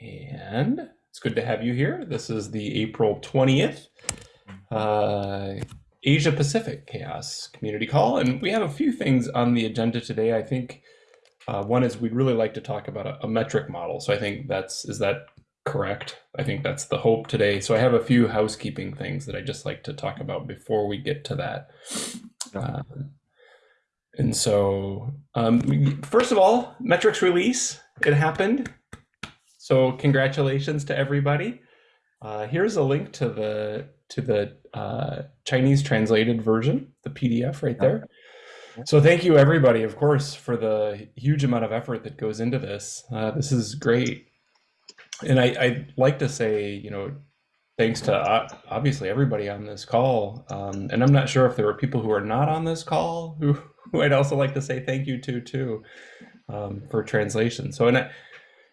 And it's good to have you here. This is the April 20th uh, Asia Pacific CHAOSS Community Call. And we have a few things on the agenda today. I think uh, one is we'd really like to talk about a, a, metric model. So I think that's, is that correct? I think that's the hope today. So I have a few housekeeping things that I just like to talk about before we get to that. Uh, and so, um, first of all, metrics release, it happened. So congratulations to everybody. Uh, here's a link to the to the uh, Chinese translated version, the PDF right there. So thank you everybody, of course, for the huge amount of effort that goes into this. Uh, this is great. And I, would like to say, you know, thanks to uh, obviously everybody on this call. Um, and I'm not sure if there were people who are not on this call who, who I'd also like to say thank you to too um, for translation. So, and I,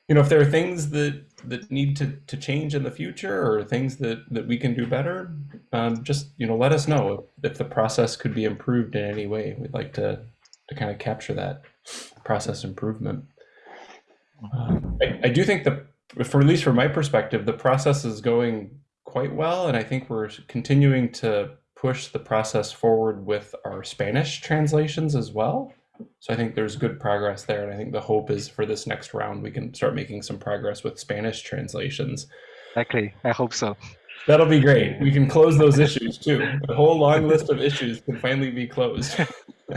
you know, if there are things that that need to to change in the future or things that that we can do better, um, just you know, let us know if, the process could be improved in any way. We'd like to to kind of capture that process improvement. Um, I, I do think that, for at least from my perspective, the process is going quite well, and I think we're continuing to push the process forward with our Spanish translations as well. So I think there's good progress there. And I think the hope is for this next round, we can start making some progress with Spanish translations. Exactly. I hope so. That'll be great. We can close those issues too. The whole long list of issues can finally be closed.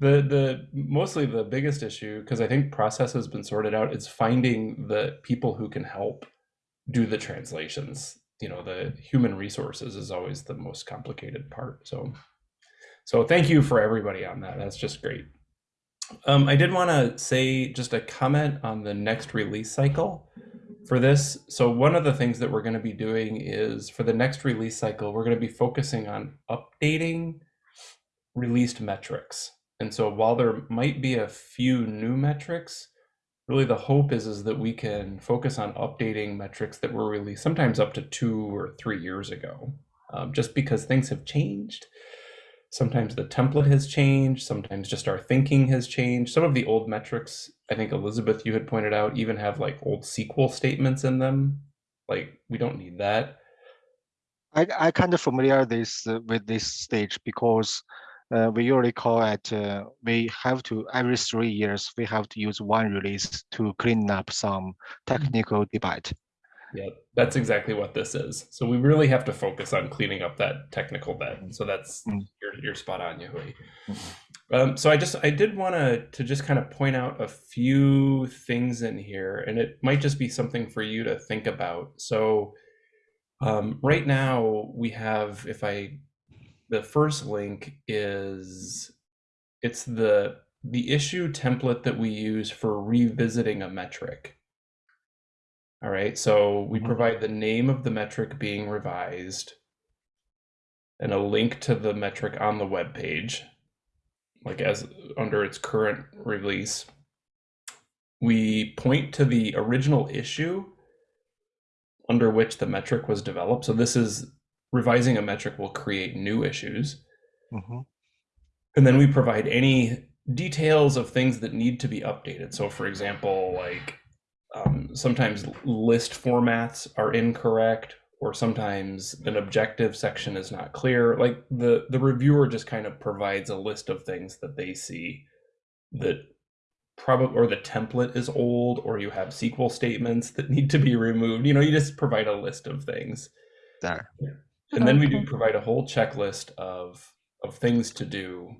the the mostly the biggest issue, because I think process has been sorted out, is finding the people who can help do the translations. You know, the human resources is always the most complicated part. So so thank you for everybody on that. That's just great. Um, I did want to say just a comment on the next release cycle for this. So one of the things that we're going to be doing is for the next release cycle, we're going to be focusing on updating released metrics. And so while there might be a few new metrics, really the hope is, is that we can focus on updating metrics that were released sometimes up to two or three years ago, um, just because things have changed Sometimes the template has changed. Sometimes just our thinking has changed. Some of the old metrics, I think Elizabeth, you had pointed out, even have like old SQL statements in them. Like we don't need that. I, I kind of familiar this uh, with this stage because uh, we usually call it, uh, we have to, every three years, we have to use one release to clean up some technical debate. Yeah, that's exactly what this is. So we really have to focus on cleaning up that technical debt. So that's mm. you're, you're spot on, Yahui. Mm-hmm. Um, so I just I did want to to just kind of point out a few things in here, and it might just be something for you to think about. So um, right now we have, if I, the first link is, it's the the issue template that we use for revisiting a metric. All right, so we mm-hmm. provide the name of the metric being revised and a link to the metric on the web page, like as under its current release. We point to the original issue under which the metric was developed. So this is revising a metric will create new issues. Mm -hmm. And then we provide any details of things that need to be updated. So for example, like um, sometimes list formats are incorrect or sometimes an objective section is not clear. Like the the reviewer just kind of provides a list of things that they see that probably or the template is old or you have sql statements that need to be removed. You know you just provide a list of things. There and then we do provide a whole checklist of of things to do.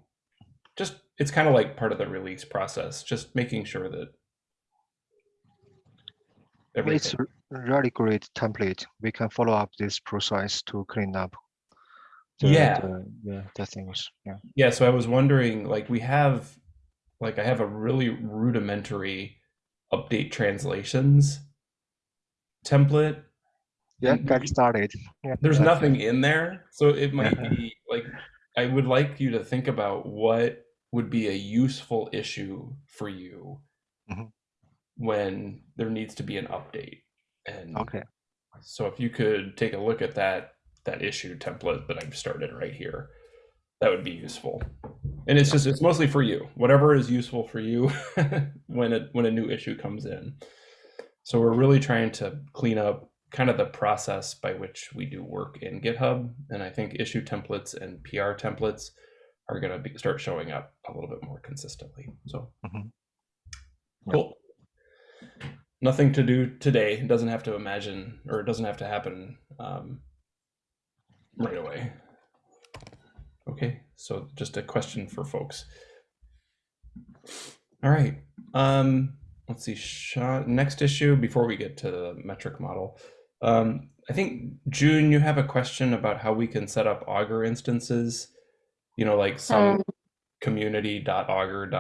Just it's kind of like part of the release process just making sure that it's a really great template. We can follow up this process to clean up. The, yeah. The, yeah, the things. Yeah. Yeah. So I was wondering, like, we have, like, I have a really rudimentary update translations template. Yeah, get started. Yeah, there's nothing in there, so it might be like I would like you to think about what would be a useful issue for you mm -hmm when there needs to be an update. And okay. So if you could take a look at that that issue template that I've started right here, that would be useful. And it's just it's mostly for you. Whatever is useful for you when it when a new issue comes in. So we're really trying to clean up kind of the process by which we do work in GitHub. And I think issue templates and PR templates are going to start showing up a little bit more consistently. So Mhm. cool. Nothing to do today. It doesn't have to imagine or it doesn't have to happen um, right away. Okay, so just a question for folks. All right. Um, let's see. Next issue before we get to the metric model. Um, I think June, you have a question about how we can set up Augur instances. You know, like some Um, community.augur.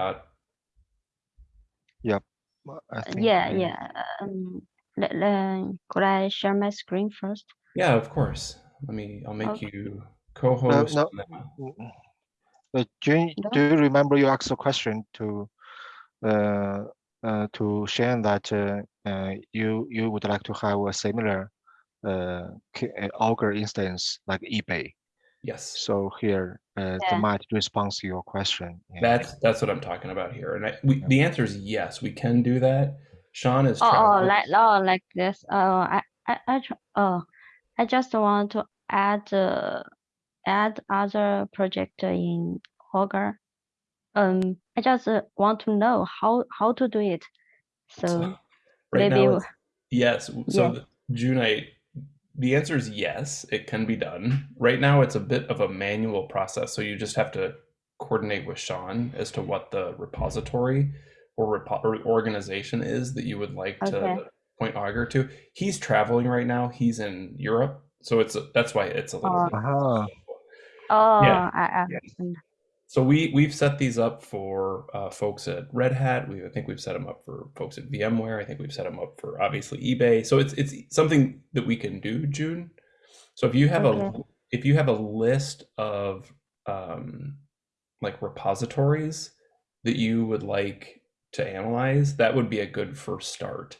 dot. Well, I Uh, think, yeah, uh, yeah. Um, le- le- could I share my screen first? Yeah, of course. Let me. I'll make Okay. you co-host. no. and then- Mm, Uh, June, No? do you remember you asked a question to uh, uh, to Shane that uh, uh, you you would like to have a similar uh, K- uh, Augur instance like eBay. Yes. So here, uh, the Yeah. might responds to your question. yeah. That's that's what I'm talking about here. And I, we, the answer is yes, we can do that. Sean is Oh, oh, like oh, like this. Oh, I, I, I, oh, I just want to add, uh, add other project in Augur. Um, I just uh, want to know how how to do it. So So, right maybe now, yes. So Yeah. the, June, I, the answer is yes, it can be done. Right now, it's a bit of a manual process, so you just have to coordinate with Sean as to what the repository or, repo- or organization is that you would like Okay. to point Augur to. He's traveling right now. He's in Europe, so it's that's why it's a little. Oh. bit Aha. oh, Yeah, I, I, yeah. So we we've set these up for uh, folks at Red Hat. We I think we've set them up for folks at VMware. I think we've set them up for obviously eBay. So it's it's something that we can do, June. So if you have a if you have a list of um, like repositories that you would like to analyze, that would be a good first start.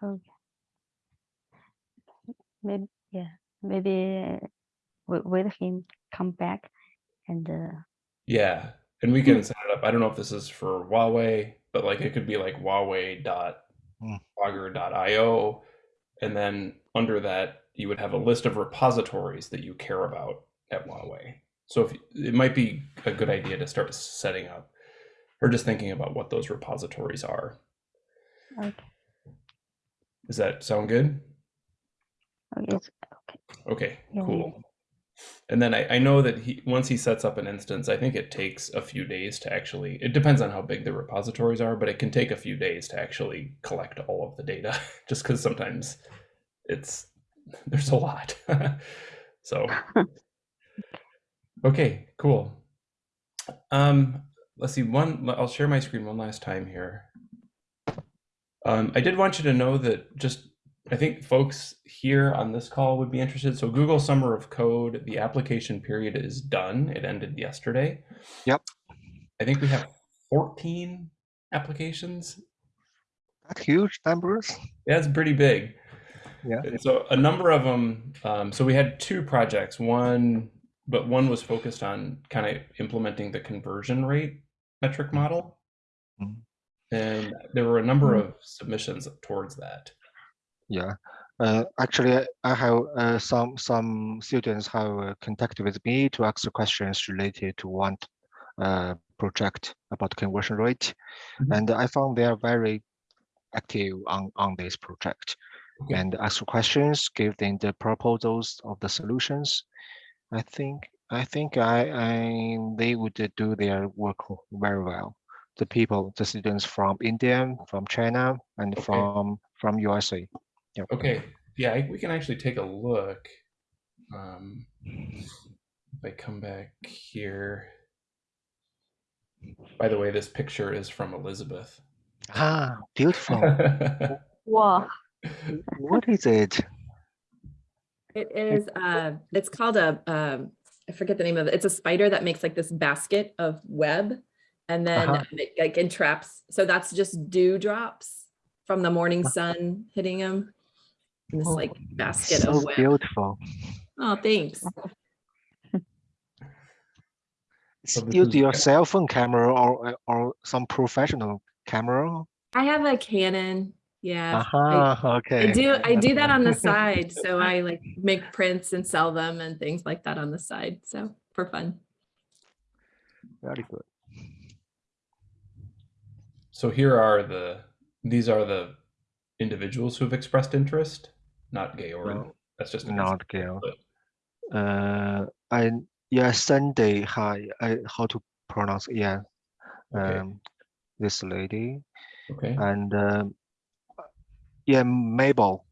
Okay. Maybe, yeah, maybe with, with him come back and, uh, Yeah, and we can set it up. I don't know if this is for Huawei, but like it could be like Huawei dot Hmm. augur.io, and then under that you would have a list of repositories that you care about at Huawei. So if it might be a good idea to start setting up or just thinking about what those repositories are. okay, Does that sound good? okay, it's- Okay, Yeah. cool. And then I, I know that he once he sets up an instance, I think it takes a few days to actually. It depends on how big the repositories are, but it can take a few days to actually collect all of the data, just because sometimes it's there's a lot. so, okay, cool. Um, let's see. One, I'll share my screen one last time here. Um, I did want you to know that just I think folks here on this call would be interested. So Google Summer of Code, the application period is done. It ended yesterday. Yep. I think we have 14 applications. That huge numbers. Yeah, it's pretty big. Yeah. And so a number of them. Um, so we had two projects. One, but one was focused on kind of implementing the conversion rate metric model, Mhm. and there were a number of submissions towards that. Yeah. Uh, actually, I- I have uh, some some students have uh, contacted with me to ask questions related to one uh, project about conversion rate, Mhm. and I found they are very active on on this project Okay. and ask questions, give them the proposals of the solutions. I think I think I, I they would do their work very well. The people, the students from India, from China, and Okay. from from USA. Yep. Okay, yeah, I- we can actually take a look. Um, if I come back here. By the way, this picture is from Elizabeth. Ah, beautiful. wow, what is it? It is, uh, it's called a, um, I forget the name of it. It's a spider that makes like this basket of web and then Uh-huh. it like entraps. So that's just dew drops from the morning sun hitting them. In this Oh, like basket So of web. beautiful. Oh, thanks. So this Use your cell phone camera or or some professional camera. I have a Canon Yeah. Uh-huh, I- Aha, I okay. do I do that on the side. So I like make prints and sell them and things like that on the side. So for fun. Very good. So here are the these are the individuals who have expressed interest, not Georg. No, That's just Not but- Uh, I yeah, Sunday. Hi, I how to pronounce? Yeah, Okay. um, this lady Okay. and um, yeah, Mabel.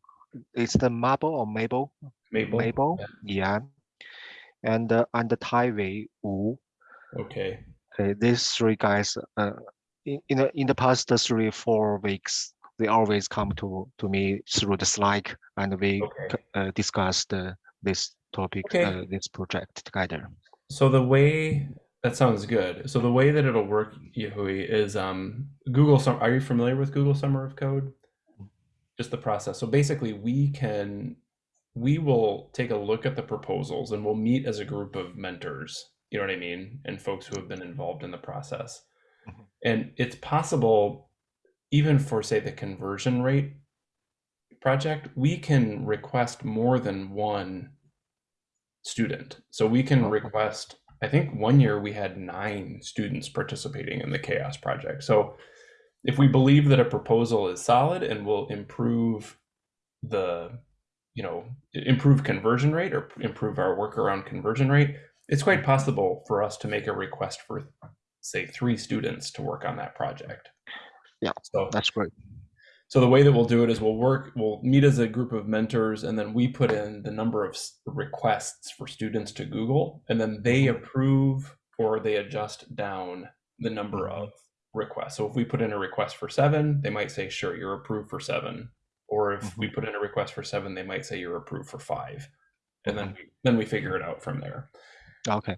It's the Mabel or Mabel? Maple. Mabel. Yeah, and uh, and the Taiwei Wu. Okay. Okay, these three guys. Uh, in in the in the past three four weeks, they always come to to me through the Slack, and we Okay. uh, discussed uh, this topic, Okay. uh, this project together. So the way that sounds good. So the way that it'll work, Yahui, is um Google Sum are you familiar with Google Summer of Code? Just the process. So basically we can we will take a look at the proposals and we'll meet as a group of mentors, you know what I mean, and folks who have been involved in the process. Mhm. And it's possible even for say the conversion rate project, we can request more than one student. So we can request, I think one year we had nine students participating in the CHAOSS project. So if we believe that a proposal is solid and will improve the, you know, improve conversion rate or improve our work around conversion rate, it's quite possible for us to make a request for, say, three students to work on that project. Yeah, So That's great. So the way that we'll do it is we'll work, we'll meet as a group of mentors, and then we put in the number of requests for students to Google, and then they Mhm. approve or they adjust down the number Mhm. of requests. So if we put in a request for seven, they might say, "Sure, you're approved for seven." Or if we put in a request for seven, they might say you're approved for five, and then we, then we figure it out from there. Okay.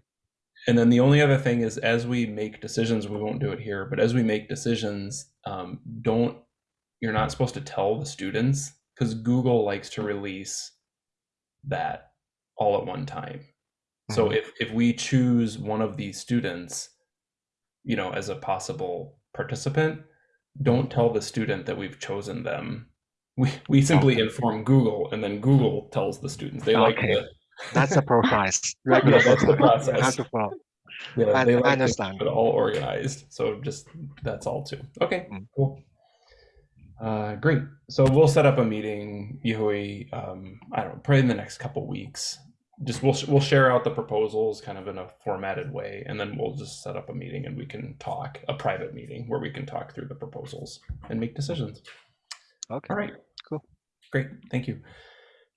And then the only other thing is, as we make decisions, we won't do it here, but as we make decisions, um, don't you're not supposed to tell the students because Google likes to release that all at one time. So Mhm. if if we choose one of these students, you know, as a possible participant, don't tell the student that we've chosen them. We we simply Okay. inform Google, and then Google tells the students. They like Okay. to, That's the process. Regular Yeah, that's the process. You have process. to follow. Yeah, I- they I like to understand. it all organized. So just that's all too. Okay, Mm. cool. Uh, great. So we'll set up a meeting, Yahui. Um, I don't know, probably in the next couple weeks. Just we'll we'll share out the proposals kind of in a formatted way, and then we'll just set up a meeting and we can talk a private meeting where we can talk through the proposals and make decisions. Okay. All right. Cool. Great. Thank you.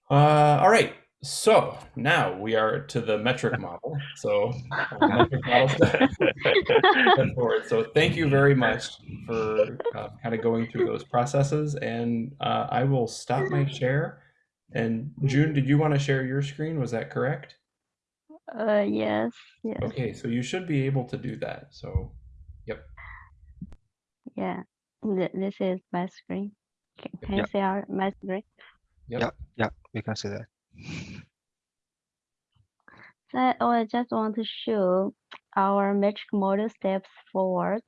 Uh, all right. So now we are to the metric model. So metric model forward. So thank you very much for uh, kind of going through those processes. And uh, I will stop my share. And June, did you want to share your screen? Was that correct? Uh, yes, yes, Okay, so you should be able to do that. So, yep. yeah. Th- This is my screen. Can, can you see our my screen? yep. Yeah. Yeah, we can see that. So I oh, just want to show our metric model steps forward.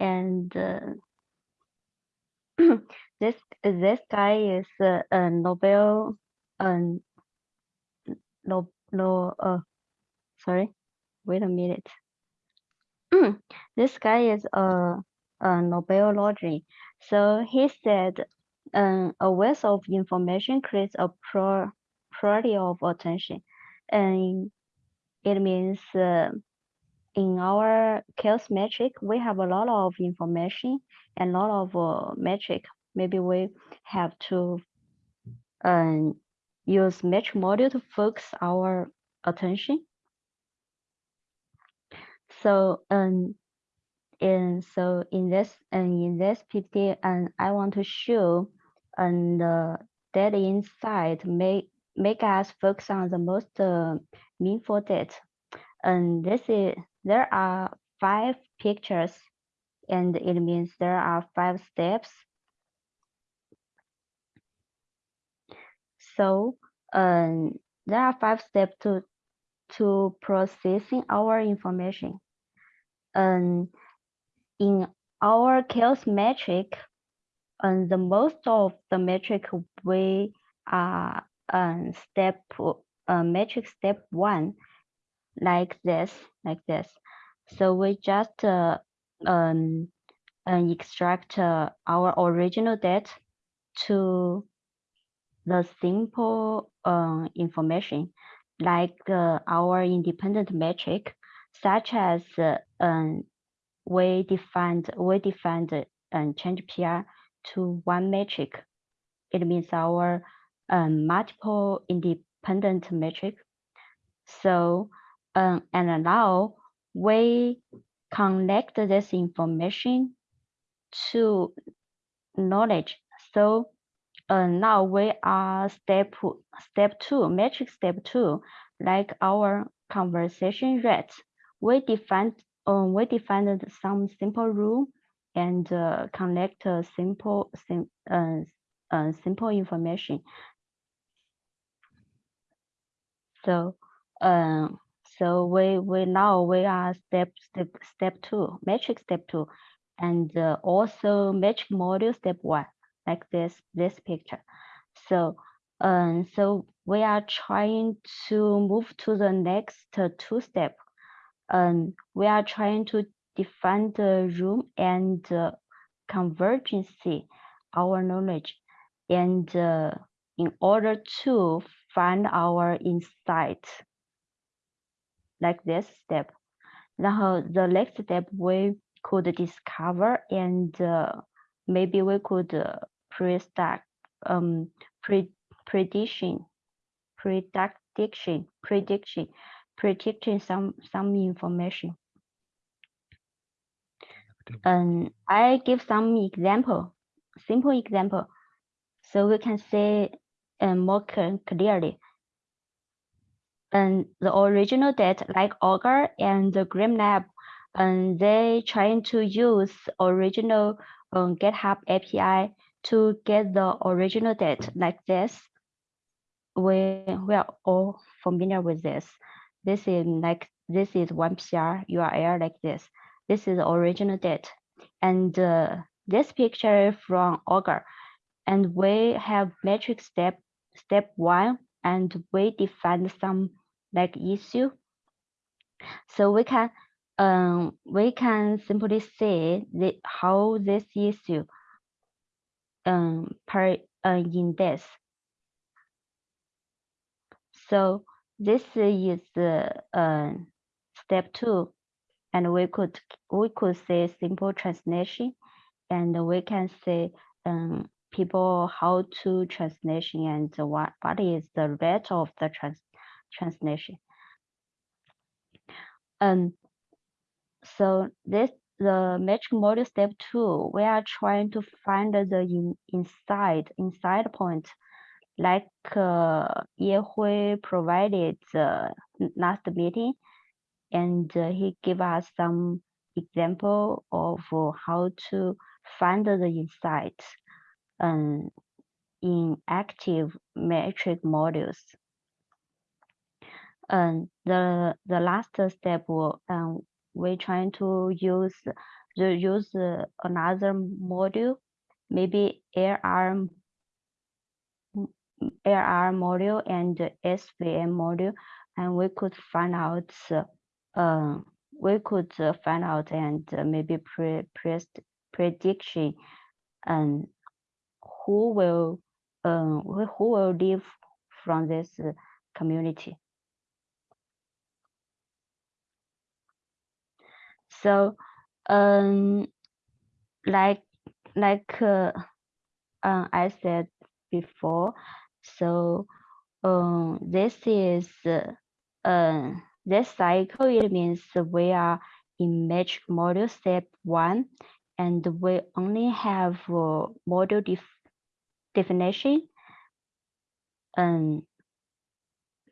And uh, this this guy is uh, a Nobel um no no uh sorry wait a minute this guy is a, a Nobel laureate so he said um, a wealth of information creates a priority of attention. And it means uh, in our CHAOSS metric we have a lot of information and a lot of uh, metric. Maybe we have to um, use metric module to focus our attention. So um and so in this and in this PPT and I want to show and the data insight make make us focus on the most uh, meaningful data. And this is there are five pictures and it means there are five steps. So um there are five steps to to processing our information. Um in our CHAOSS metric, and the most of the metric we are um, step uh, metric step one, like this, like this. So we just uh, um, and extract uh, our original data to the simple uh, information like uh, our independent metric, such as uh, um, we defined we defined um, change PR to one metric. It means our um, multiple independent metric. So um, and now we connect this information to knowledge. So uh, now we are step step two, metric step two, like our conversation rate. We defined uh, we defined some simple rule and uh, connect a simple sim, uh, simple information. So uh, so we we now we are step step step two, metric step two, and uh, also metric module step one, like this this picture. So um so we are trying to move to the next two step. Um, we are trying to define the room and uh, convergency, our knowledge, and uh, in order to find our insight, like this step. Now the next step we could discover and uh, maybe we could uh, pre-stack um pre prediction prediction prediction predicting some some information and i give some example simple example so we can see um, more clearly and the original data like Augur and the Grim GrimLab, and they trying to use original um, GitHub API to get the original data like this. We, we are all familiar with this. This is like, this is one PR URL like this. This is the original data. And uh, this picture from Augur. And we have metric step, step one, and we define some like issue. So we can um, we can simply say the, how this issue um, per uh, in this. So this is the uh, step two, and we could we could say simple translation, and we can say um, people how to translation and what what is the rate of the trans translation. Um, so this the metric model step two, we are trying to find the in, inside inside point, like uh, Ye Hui provided the last meeting, and uh, he gave us some example of uh, how to find the insights um, in active metric models. And the the last step, um, we're trying to use the use uh, another module, maybe AR AR module and SVM module, and we could find out uh, we could uh, find out and uh, maybe pre, pre prediction and who will um, who will live from this uh, community. So, um, like like uh, uh, I said before, so um, this is uh, uh, this cycle. It means we are in metric model step one, and we only have uh, module def definition. Um,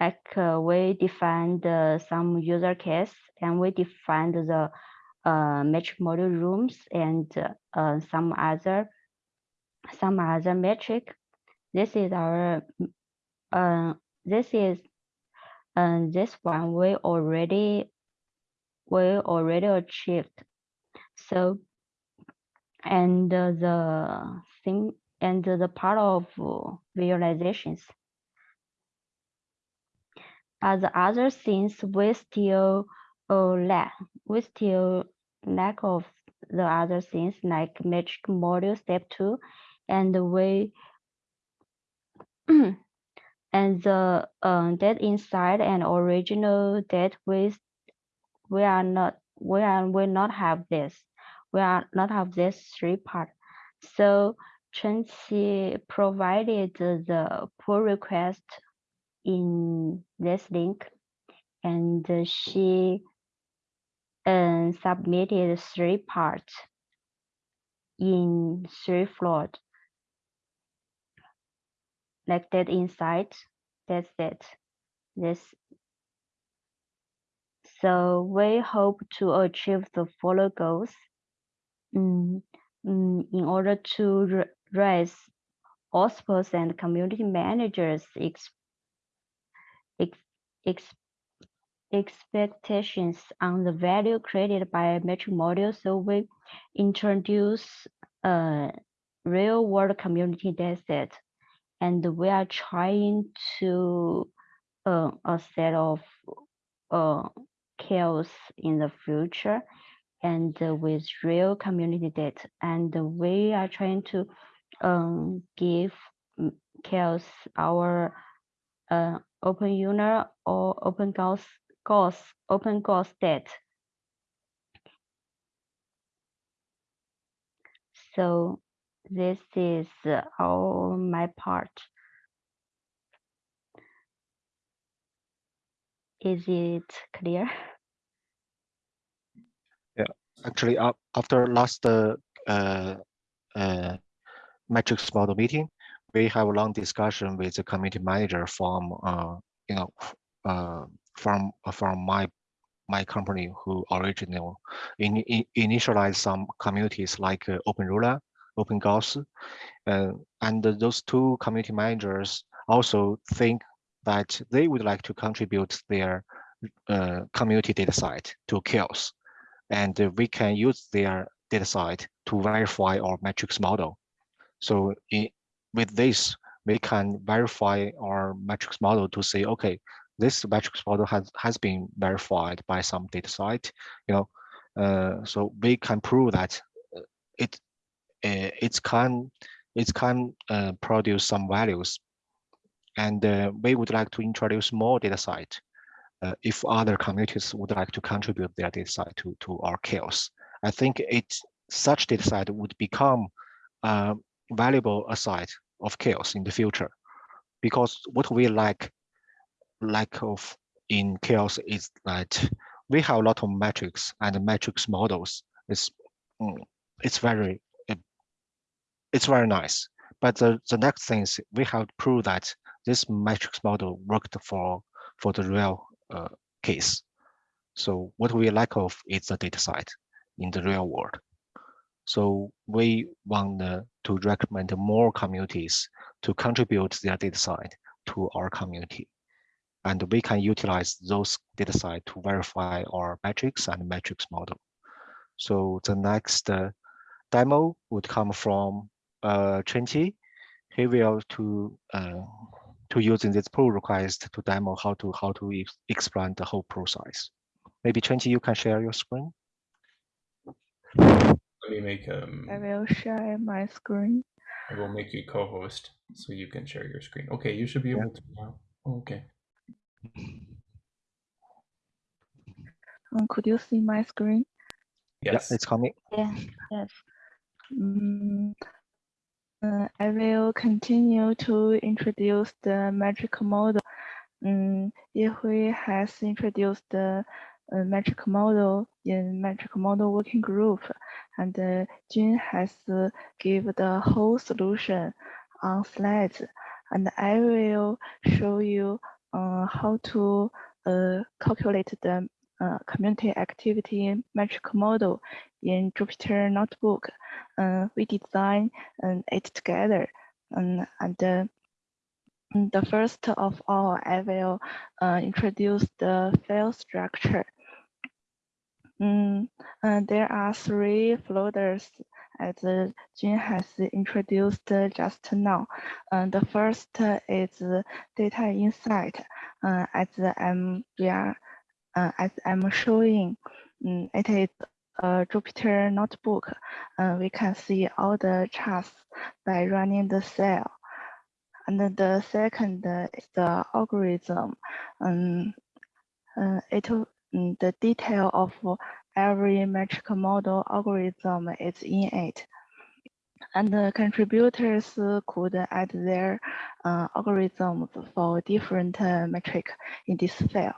like uh, we defined uh, some user case and we defined the uh, metric model rooms and uh, some other some other metric. This is our uh, this is uh, this one we already we already achieved. So and uh, the sim and the part of visualizations. But the other things we still uh, lack. We still lack of the other things like metric module step two, and we and the um, that inside and original dead we we are not we are will not have this. We are not have this three part. So Chenqi provided the pull request in this link and she um, submitted three parts in three floors like that inside that's it this so we hope to achieve the follow goals mm, mm, in order to raise hospitals and community managers ex, ex, ex, expectations on the value created by metric model. So we introduce a real world community data set and we are trying to uh, a set of uh, CHAOSS in the future and uh, with real community data and we are trying to um, give CHAOSS our uh, open user or open goals goals open goals state so this is uh, all my part. Is it clear? Yeah, Actually, up after last uh, uh, uh, metrics model meeting, we have a long discussion with the community manager from uh, you know uh, from uh, from my my company who original in, in, initialized some communities like uh, Euler, Open Gauss, uh, and those two community managers also think that they would like to contribute their uh, community data site to CHAOSS and we can use their data site to verify our metrics model. So in, with this, we can verify our metrics model to say, okay, this metrics model has, has been verified by some data site, you know, uh, so we can prove that uh, it it can it can uh, produce some values, and uh, we would like to introduce more data site uh, if other communities would like to contribute their data set to, to our CHAOSS. I think it such data set would become a valuable aside of CHAOSS in the future. Because what we lack lack of in chaos is that we have a lot of metrics and metrics models. It's mm, it's very it's very nice. But the, the next thing is we have to prove that this matrix model worked for for the real uh, case. So what we lack of is the data site in the real world. So we want uh, to recommend more communities to contribute their data site to our community. And we can utilize those data site to verify our metrics and metrics model. So the next uh, demo would come from uh, Chenqi. He will to uh, to using this pull request to demo how to how to ex explain the whole process. Maybe Chenqi, you can share your screen. Let me make um. I will share my screen. I will make you co-host so you can share your screen. Okay, you should be Yeah. able to now. Okay. Um, could you see my screen? Yes. Yeah, it's coming. yeah yes Mm, uh, I will continue to introduce the metric model. Um, Yihui has introduced the uh, metric model in metric model working group, and uh, Jun has uh, give the whole solution on slides, and I will show you uh, how to uh, calculate the uh, community activity metric model in Jupyter Notebook uh, we design um, it together. Um, and uh, the first of all, I will uh, introduce the file structure. Mm, uh, there are three folders as uh, Jun has introduced just now. Uh, the first is data insight. Uh, as I'm we are uh, as I'm showing, mm, it is a Jupyter notebook. Uh, we can see all the charts by running the cell. And the second uh, is the algorithm. Um, uh, it mm, the detail of every metric model algorithm is in it. And the contributors could add their uh, algorithms for different uh, metric in this file.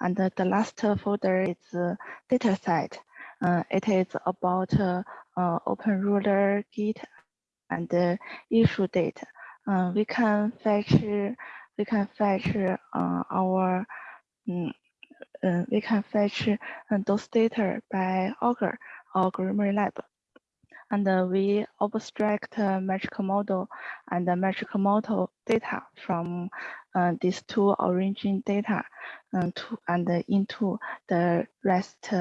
And the, the last folder is uh, dataset. Uh, it is about uh, uh, openEuler, Git, and issue data. Uh, we can fetch we can fetch our um, we can fetch those data by Augur or Grimoire Lab. And uh, we abstract uh, metric model and the metric model data from uh, these two origin data to, and into the REST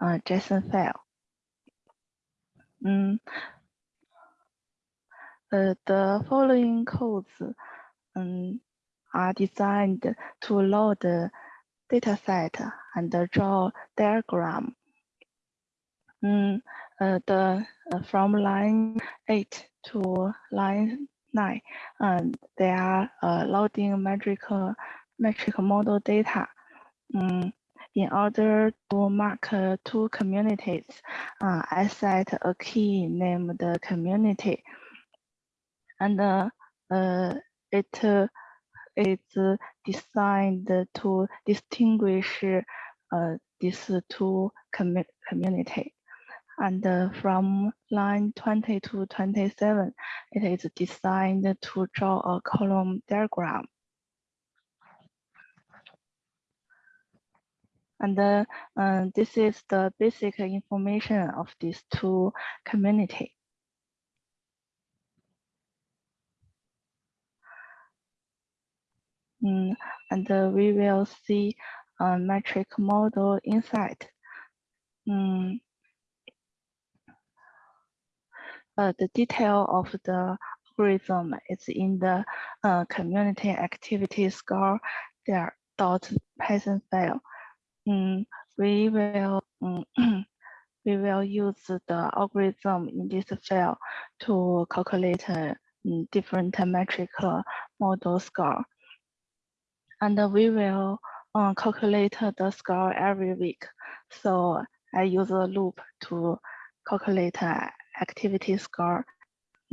uh, JSON file. Mm. Uh, the following codes um, are designed to load the dataset and draw diagram. Mm, uh, the uh, from line eight to line nine, and they are uh, loading metric metric model data. Mm, in order to mark uh, two communities, uh, I set a key named community and uh, it it's designed to distinguish these two commu community. And uh, from line 20 to 27, it is designed to draw a column diagram. And uh, uh, this is the basic information of these two community. Mm, and uh, we will see a metric model inside. Mm, uh, the detail of the algorithm is in the uh, community activity score there dot Python file. Mm, we will mm, we will use the algorithm in this file to calculate uh, different metric model score and we will uh, calculate the score every week. So I use a loop to calculate activity score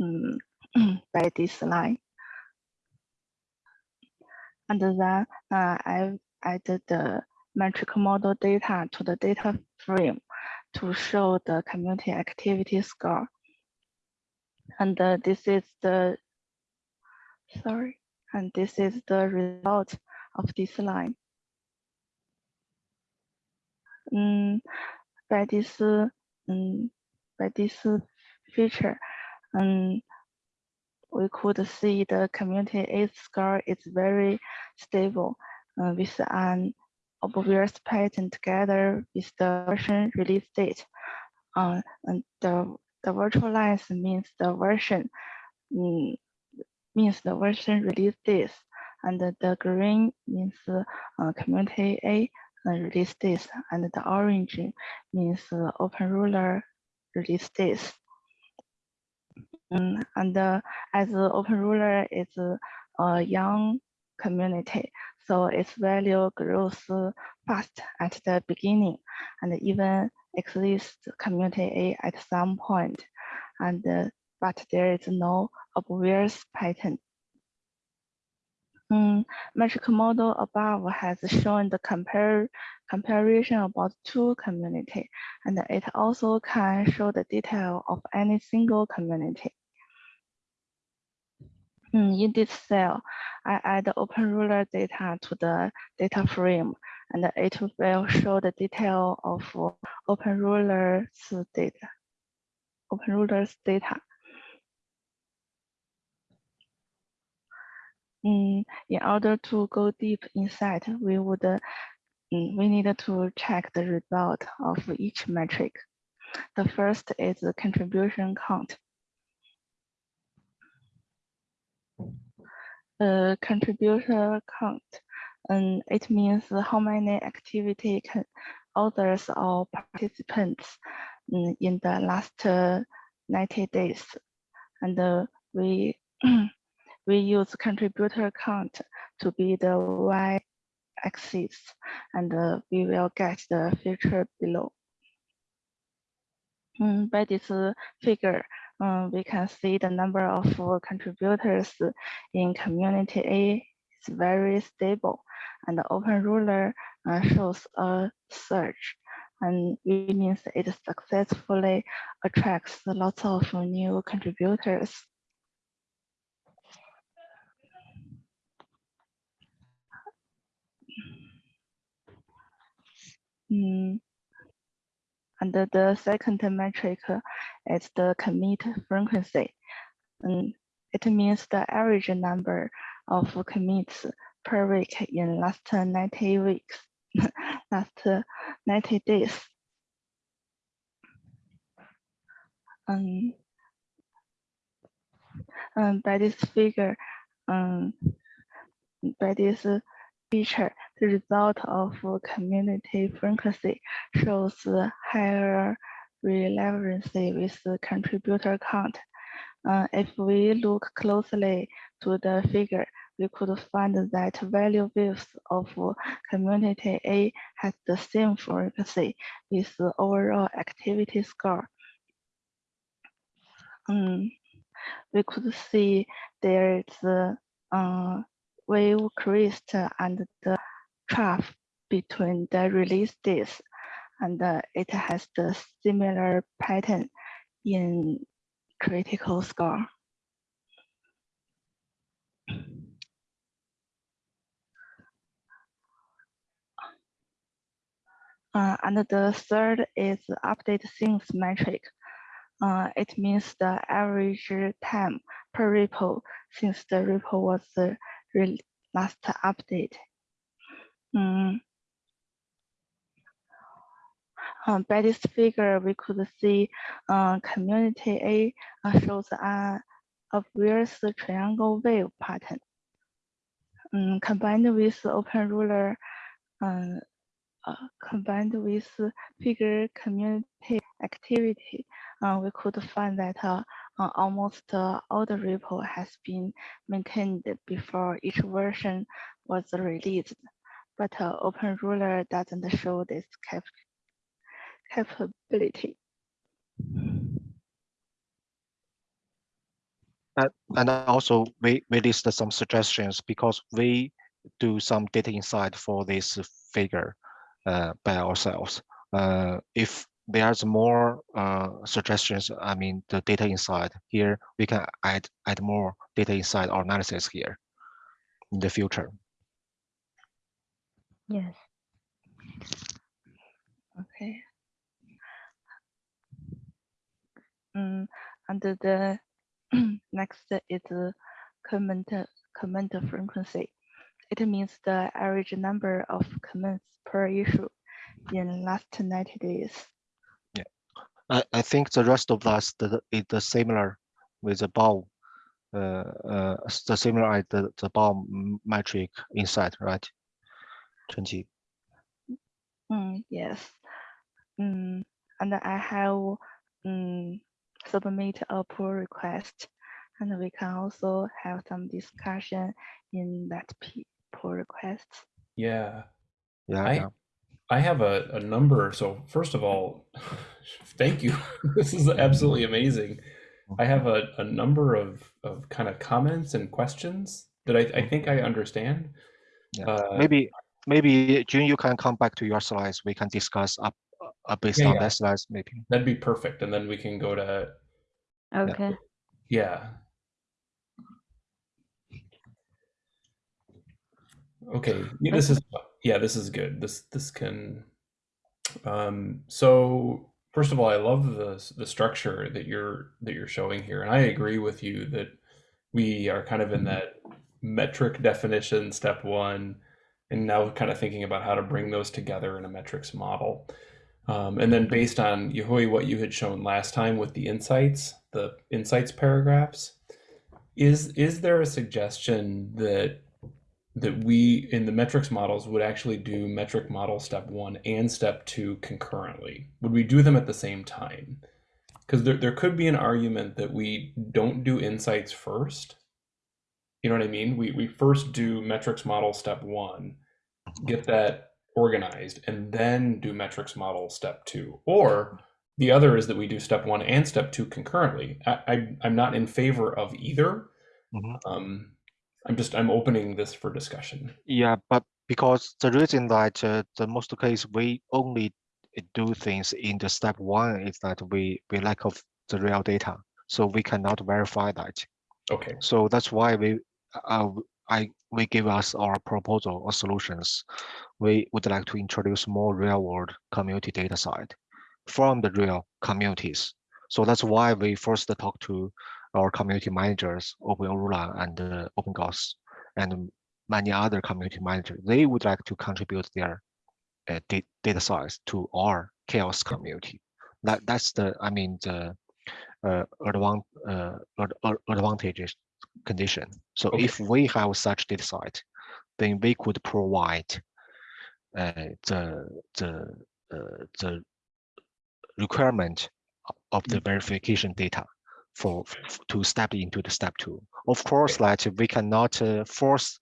um, by this line. And then uh, I added the metric model data to the data frame to show the community activity score. And uh, this is the, sorry, and this is the result of this line. Um, by this um, by this feature, um, we could see the community A score is very stable uh, with an obvious pattern together with the version release date. Uh, and the, the virtual lines means the version um, means the version release date and the green means uh, community A release this, and the orange means uh, openEuler release this. Um, and uh, as openEuler is a young community, so its value grows fast at the beginning, and even exists community A at some point, and uh, but there is no obvious pattern um, metric model above has shown the compare comparison about two community, and it also can show the detail of any single community. Mm, in this cell, I add the openEuler data to the data frame, and it will show the detail of open openEuler's data. openEuler's data. Mm, in order to go deep inside, we would mm, we need to check the result of each metric. The first is the contribution count. Uh, contributor count, and it means how many activity can authors or participants in the last uh, 90 days. And uh, we we use contributor count to be the y axis, and uh, we will get the figure below. By this figure, uh, we can see the number of uh, contributors in community A is very stable, and the openEuler uh, shows a surge, and it means it successfully attracts lots of new contributors. Mm. And the- second metric is the commit frequency. And it means the average number of commits per week in last 90 weeks, last 90 days. Um, um, by this figure, um, by this feature, the result of community frequency shows higher relevancy with the contributor count. Uh, if we look closely to the figure, we could find that value views of community A has the same frequency with the overall activity score. Um, we could see there is uh, wave crest and the trough between the release days, and uh, it has the similar pattern in critical score. Uh, and the third is update things metric. Uh, it means the average time per repo since the repo was uh, last update. Mm. Um, by this figure, we could see uh, community A uh, shows a obvious triangle wave pattern. Mm, combined with openEuler, uh, uh, combined with figure community activity, uh, we could find that uh, almost uh, all the repo has been maintained before each version was released. But uh, openEuler doesn't show this cap capability. And, and also we, we listed some suggestions because we do some data insight for this figure uh, by ourselves. Uh, if there's more uh, suggestions, I mean, the data inside here, we can add add more data inside or analysis here in the future. Yes. Okay. Mm, and the next is the comment comment frequency. It means the average number of comments per issue in last 90 days. I, I think the rest of us the, is the similar with the bow, uh, uh, the similar as the, the bow metric inside, right? 20. Mm, yes. Mm, and I have mm, submit a pull request, and we can also have some discussion in that pull request. Yeah. Yeah, I yeah. I have a, a number. So first of all, thank you. this is absolutely amazing. I have a, a number of, of kind of comments and questions that I, I think I understand. Yeah. Uh, maybe maybe June, you can come back to your slides. We can discuss up uh, based Yeah, on yeah. that slides maybe. That'd be perfect. And then we can go to, Okay. yeah. Okay, yeah, this is, yeah, this is good. This, this can, um, so first of all, I love the, the structure that you're, that you're showing here. And I agree with you that we are kind of in that metric definition, step one, and now kind of thinking about how to bring those together in a metrics model. Um, and then based on Yahui, what you had shown last time with the insights, the insights paragraphs, is is there a suggestion that that we in the metrics models would actually do metric model step one and step two concurrently? Would we do them at the same time? Because there, there could be an argument that we don't do insights first. You know what I mean? We, we first do metrics model step one, get that organized, and then do metrics model step two. Or the other is that we do step one and step two concurrently. I, I, I'm not in favor of either. Mhm. Um, I'm just I'm opening this for discussion. Yeah, but because the reason that uh, the most case we only do things in the step one is that we we lack of the real data, so we cannot verify that. Okay. So that's why we uh, w- I we give us our proposal or solutions. We would like to introduce more real world community data side from the real communities. So that's why we first talk to our community managers, openEuler and uh, openGauss, and many other community managers. They would like to contribute their uh, data size to our CHAOSS community. That that's the I mean the uh, advan- uh, ad- ad- advantages condition. So Okay. if we have such data site, then we could provide uh, the the uh, the requirement of the verification data for to step into the step two. Of course, that we cannot uh, force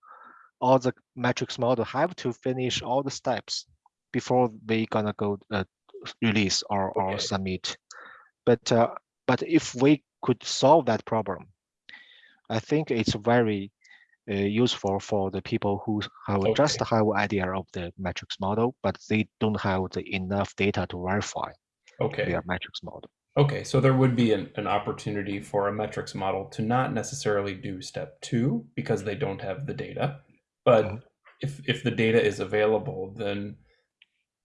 all the metrics model have to finish all the steps before we gonna go uh, release or, or Okay. submit. But uh, but if we could solve that problem, I think it's very uh, useful for the people who have just have idea of the metrics model, but they don't have the enough data to verify Okay. their metrics model. Okay, so there would be an, an opportunity for a metrics model to not necessarily do step two because they don't have the data. But Mhm. if, if the data is available, then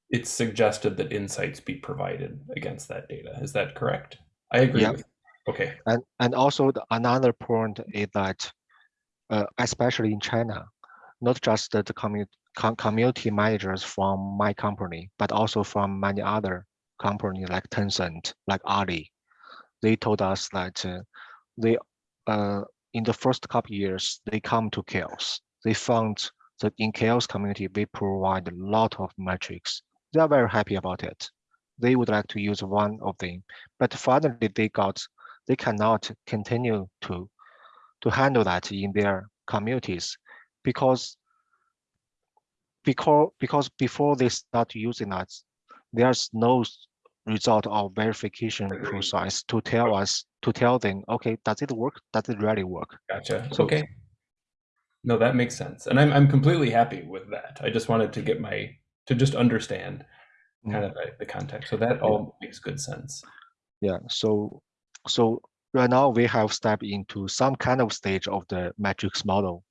it's suggested that insights be provided against that data. Is that correct? I agree Yeah. with. Okay. And and also the, another point is that, uh, especially in China, not just the, the community com- community managers from my company, but also from many other companies like Tencent, like Ali, they told us that uh, they uh, in the first couple years they come to CHAOSS. They found that in CHAOSS community we provide a lot of metrics. They are very happy about it. They would like to use one of them, but finally they got they cannot continue to to handle that in their communities because because because before they start using that there's no result of verification process to tell us to tell them okay does it work does it really work Gotcha. So- okay. No, that makes sense. And I'm, I'm completely happy with that. I just wanted to get my, to just understand mm-hmm. kind of the, the context. So that all makes good sense. yeah so so right now we have stepped into some kind of stage of the matrix model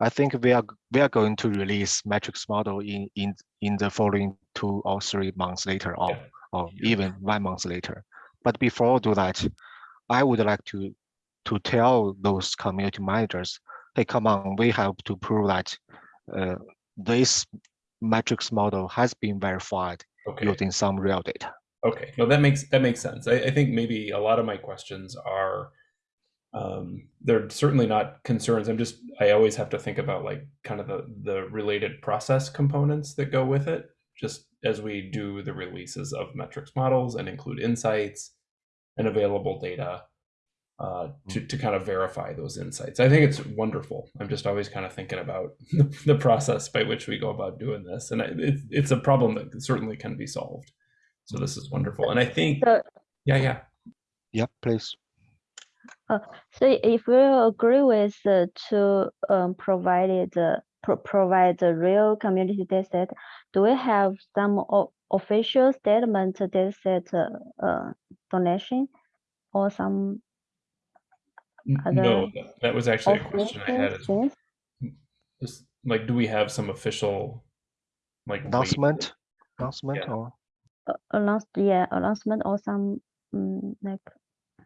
i think we are we are going to release matrix model in in in the following two or three months later on Yeah. Or even one month later but before I do that i would like to to tell those community managers hey come on we have to prove that uh, this metrics model has been verified Okay. using some real data Okay, no, that makes that makes sense. I, I think maybe a lot of my questions are um, they're certainly not concerns. I'm just I always have to think about like kind of the the related process components that go with it, just as we do the releases of metrics models and include insights and available data uh, to to kind of verify those insights. I think it's wonderful. I'm just always kind of thinking about the process by which we go about doing this, and I- it's it's a problem that certainly can be solved. So this is wonderful, and I think So, yeah, yeah. yeah please so if we agree with uh, to um, provide it, uh, pro- provide the real community data set, do we have some official statement data set uh, uh, donation or some Other No, that- that was actually a question I had. official Is, things? is like, do we have some official like waiver? announcement announcement Yeah. or Uh, announce, yeah, announcement or some mm, like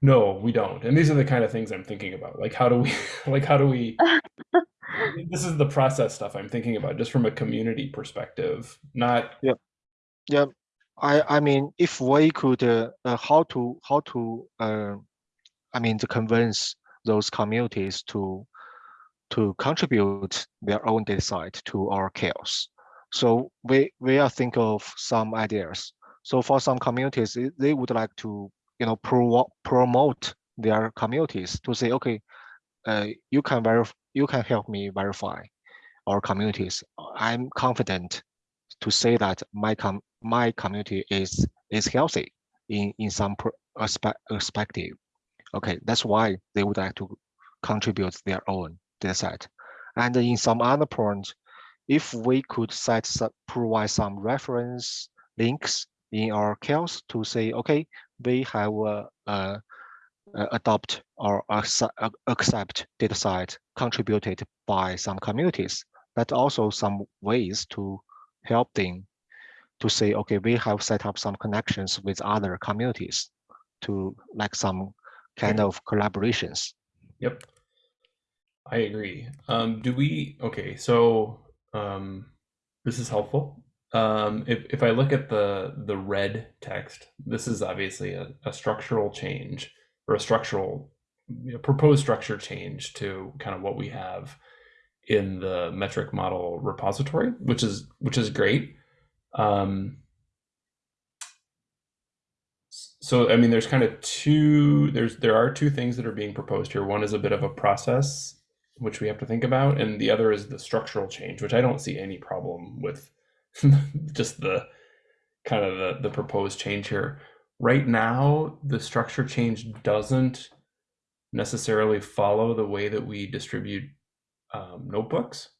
No, we don't. And these are the kind of things I'm thinking about. Like, how do we, like, how do we? this is the process stuff I'm thinking about, just from a community perspective, not. yeah I I mean, if we could, uh, uh, how to how to, uh, I mean, to convince those communities to to contribute their own data site to our CHAOSS. So we we are think of some ideas. So for some communities, they- they would like to you know pro promote their communities to say, okay, uh, you can verify, you can help me verify our communities. I'm confident to say that my com my community is is healthy in in some per- aspe- perspective. Okay, that's why they would like to contribute their own data set. And in some other point, if we could set provide some reference links in our CHAOSS to say, okay, we have uh, uh, adopt or accept, data set contributed by some communities. That also some ways to help them to say, okay, we have set up some connections with other communities to like some kind of collaborations. Yep. I agree. Um, do we, okay, so um, this is helpful. Um, if, if I look at the the red text, this is obviously a, a structural change or a structural you know, proposed structure change to kind of what we have in the metric model repository, which is which is great. Um, so I mean, there's kind of two. There's there are two things that are being proposed here. One is a bit of a process which we have to think about, and the other is the structural change, which I don't see any problem with. just the kind of the the proposed change here. Right now, the structure change doesn't necessarily follow the way that we distribute um, notebooks.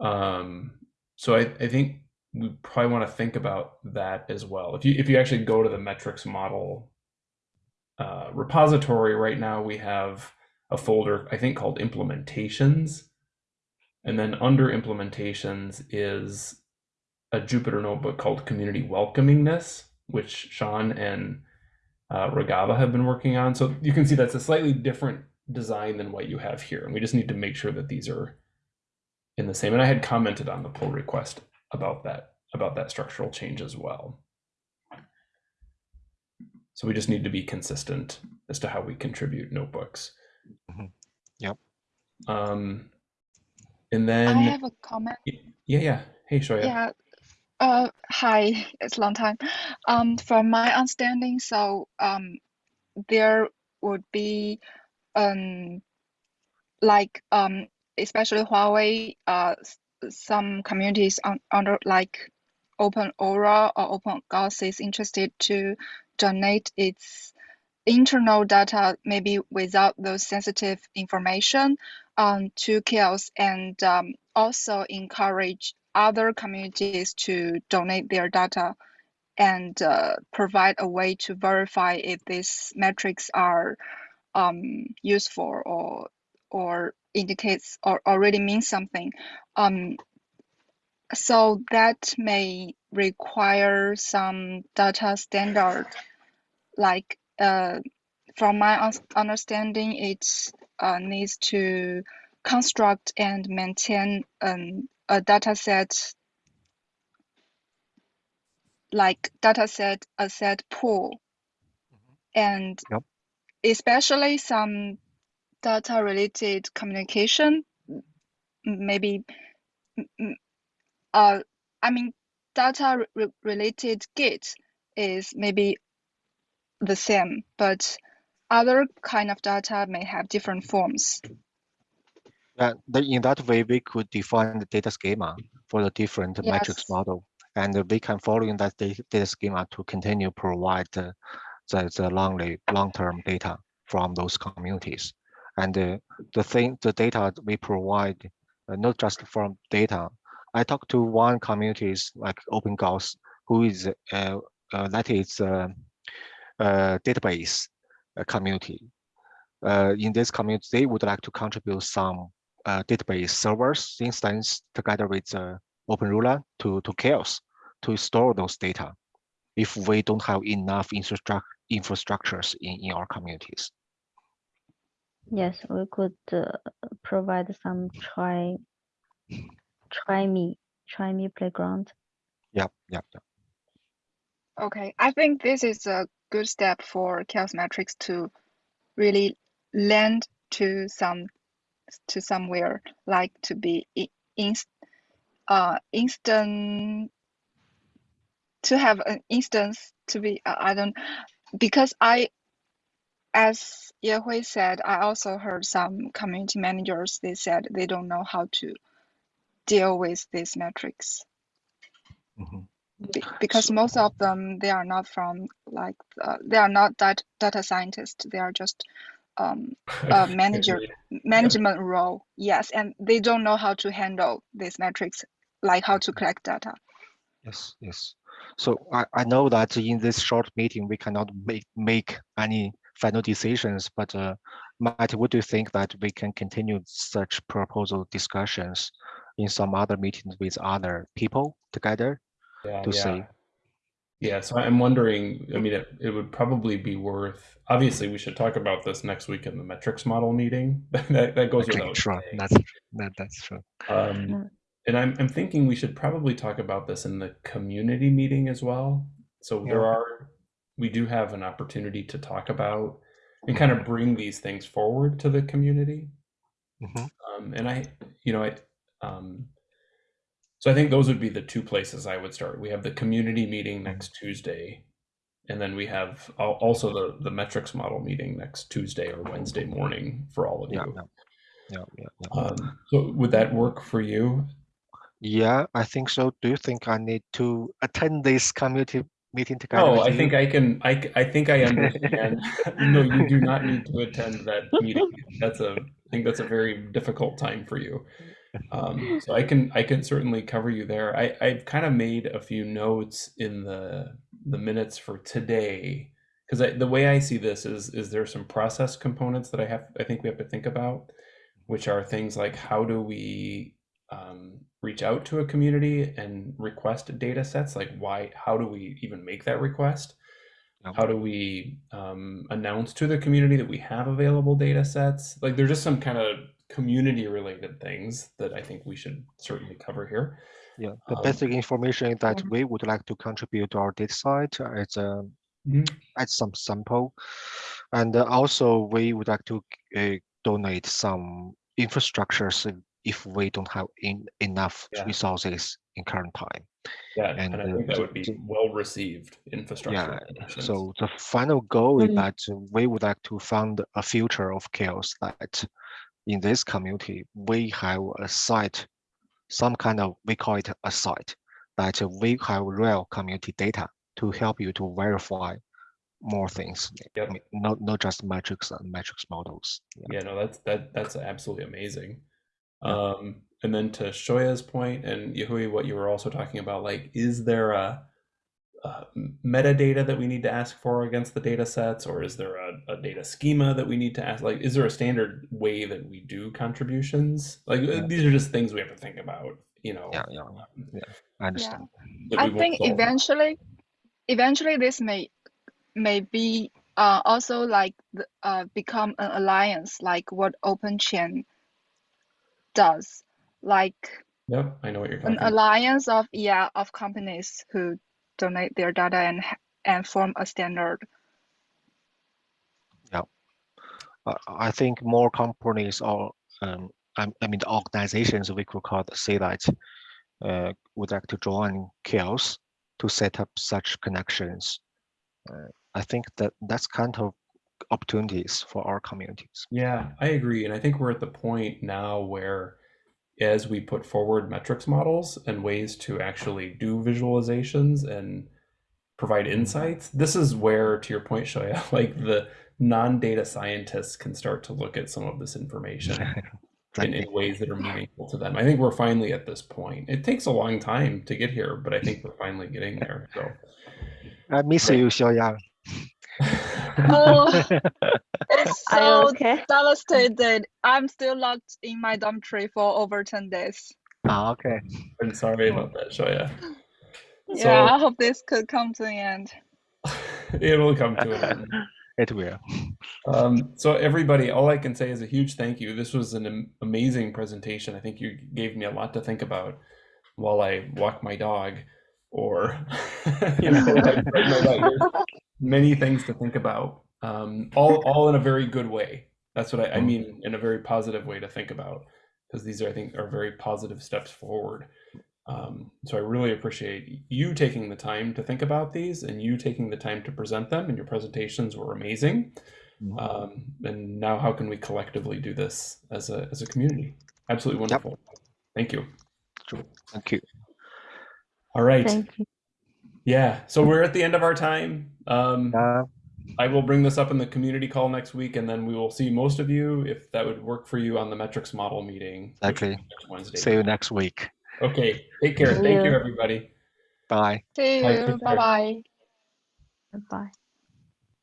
Um, so I, I think we probably want to think about that as well. If you if you actually go to the metrics model uh, repository right now, we have a folder I think called implementations, and then under implementations is a Jupyter notebook called Community Welcomingness, which Sean and uh, Ragava have been working on. So you can see that's a slightly different design than what you have here, and we just need to make sure that these are in the same. And I had commented on the pull request about that about that structural change as well. So we just need to be consistent as to how we contribute notebooks. Mhm. Yep. Um, and then I have a comment. yeah, yeah. Hey, Shoya. Yeah. Uh, hi, it's long time. Um, from my understanding, so um, there would be um, like um, especially Huawei, uh, some communities on, under like openEuler or openGauss is interested to donate its internal data, maybe without those sensitive information, um, to CHAOSS and um, also encourage other communities to donate their data and uh, provide a way to verify if these metrics are um, useful or or indicates or already means something. Um, so that may require some data standard, like uh, from my understanding, it uh, needs to construct and maintain um, a data set like data dataset asset pool. And Yep. especially some data related communication maybe uh i mean data re- related git is maybe the same but other kind of data may have different forms The, in that way, we could define the data schema for the different metrics model. And we can follow in that data, data schema to continue provide the, the, the long, long-term data from those communities. And uh, the thing, the data we provide, uh, not just from data. I talked to one communities like openGauss, who is, uh, uh, that is uh, uh, database uh, community. Uh, in this community, they would like to contribute some uh, database servers instance together with uh, openEuler to, to CHAOSS to store those data if we don't have enough infrastructure infrastructures in, in our communities. Yes, we could uh, provide some try try me try me playground. Yep, yep, yep. Okay, I think this is a good step for CHAOSS metrics to really land to some to somewhere like to be in, uh instant to have an instance to be uh, I don't because I as Yehui said I also heard some community managers they said they don't know how to deal with these metrics Mhm. Be- because So- most of them they are not from like uh, they are not that data scientists they are just um, a manager Agreed. management role yes and they don't know how to handle these metrics like how to collect data Yes, yes. So I, I know that in this short meeting, we cannot make, make any final decisions, but uh, Matt, would you think that we can continue such proposal discussions in some other meetings with other people together? yeah, to yeah. say. Yeah, so I'm wondering, I mean, it, it would probably be worth, obviously, we should talk about this next week in the metrics model meeting. that, that goes Okay, without sure, saying. that's, that, that's true. Um, Yeah. and I'm, I'm thinking we should probably talk about this in the community meeting as well. So there are, we do have an opportunity to talk about and kind of bring these things forward to the community. Mhm. Um, and I, you know, I, um, so I think those would be the two places I would start. We have the community meeting next Tuesday, and then we have also the the metrics model meeting next Tuesday or Wednesday morning for all of you. yeah, yeah, yeah, yeah. Um, so would that work for you? Yeah, I think so. Do you think I need to attend this community meeting together No, with I you? think I can. I I think I understand. no, you do not need to attend that meeting. That's a. I think that's a very difficult time for you. Um, so I can. I can certainly cover you there. I. I've kind of made a few notes in the the minutes for today because the way I see this is is there some process components that I have. I think we have to think about, which are things like how do we um, reach out to a community and request data sets like why how do we even make that request how do we um, announce to the community that we have available data sets like there's just some kind of community related things that i think we should certainly cover here Yeah, the Um, basic information that we would like to contribute to our data site as a Mhm. add some sample, and uh, also we would like to uh, donate some infrastructures if- if we don't have in, enough Yeah. resources in current time. yeah And, and, i uh, think that would be well received infrastructure Yeah. So the final goal is Mm. that uh, we would like to fund a future of CHAOSS that in this community, we have a site, some kind of, we call it a site, that we have real community data to help you to verify more things. I mean, Not, not just metrics and metrics models. Yeah. yeah no that's that that's absolutely amazing Yeah. um and then to shoya's point and yahui what you were also talking about like is there a, uh metadata that we need to ask for against the data sets or is there a, a data schema that we need to ask like is there a standard way that we do contributions like Yeah. these are just things we have to think about you know Yeah, yeah, yeah, I understand. that I think solve. eventually, eventually this may may be uh, also like the, uh, become an alliance, like what OpenChain does, like yeah i know what you're an about alliance of yeah of companies who donate their data and and form a standard. Yeah, I think more companies or um, I, I mean the organizations we could call say that uh, would like to join CHAOSS to set up such connections. Uh, I think that that's kind of opportunities for our communities. Yeah, I agree. And I think we're at the point now where as we put forward metrics models and ways to actually do visualizations and provide mm-hmm. insights, this is where, to your point, Shoya, like the non-data scientists can start to look at some of this information in, in ways that are meaningful to them. I think we're finally at this point. It takes a long time to get here, but I think we're finally getting there. So I miss Right. you, Xiaoyang. Oh, it's so okay? devastated. I'm still locked in my dormitory for over 10 days. Ah, okay. I'm sorry about that, Shoya. Yeah, I hope this could come to an end. it will come to an end. It will. Um, so everybody, all I can say is a huge thank you. This was an amazing presentation. I think you gave me a lot to think about while I walk my dog. or you know, like, right, no, right, there's many things to think about. Um, all all in a very good way. That's what I, I mean in a very positive way to think about because these are I think are very positive steps forward. Um, so I really appreciate you taking the time to think about these and you taking the time to present them. And your presentations were amazing. Mhm. Um, and now, how can we collectively do this as a as a community? Absolutely wonderful. Thank you. Thank you. All right. Thank you. Yeah. So we're at the end of our time. Um, Uh, I will bring this up in the community call next week, and then we will see most of you if that would work for you on the metrics model meeting. which Exactly. Next Wednesday. see you next week. Okay. Take care. Thank you, you. everybody. Bye. See you. take care. Bye bye. Bye.